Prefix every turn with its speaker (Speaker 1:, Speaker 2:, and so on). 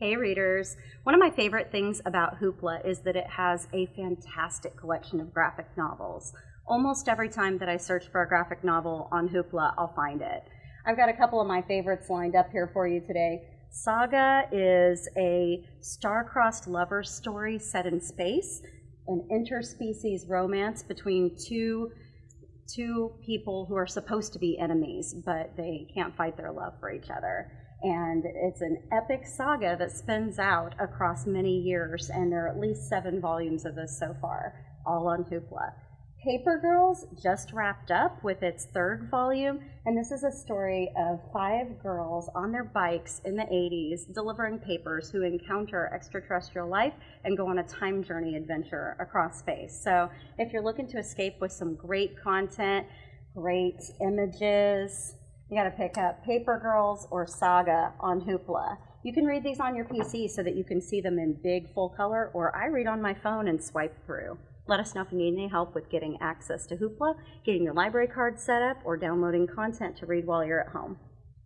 Speaker 1: Hey readers, one of my favorite things about Hoopla is that it has a fantastic collection of graphic novels. Almost every time that I search for a graphic novel on Hoopla, I'll find it. I've got a couple of my favorites lined up here for you today. Saga is a star-crossed lover story set in space, an interspecies romance between two two people who are supposed to be enemies, but they can't fight their love for each other and it's an epic saga that spins out across many years, and there are at least seven volumes of this so far, all on Hoopla. Paper Girls just wrapped up with its third volume, and this is a story of five girls on their bikes in the 80s delivering papers who encounter extraterrestrial life and go on a time journey adventure across space. So, if you're looking to escape with some great content, great images, you got to pick up Paper Girls or Saga on Hoopla. You can read these on your PC so that you can see them in big full color, or I read on my phone and swipe through. Let us know if you need any help with getting access to Hoopla, getting your library card set up, or downloading content to read while you're at home.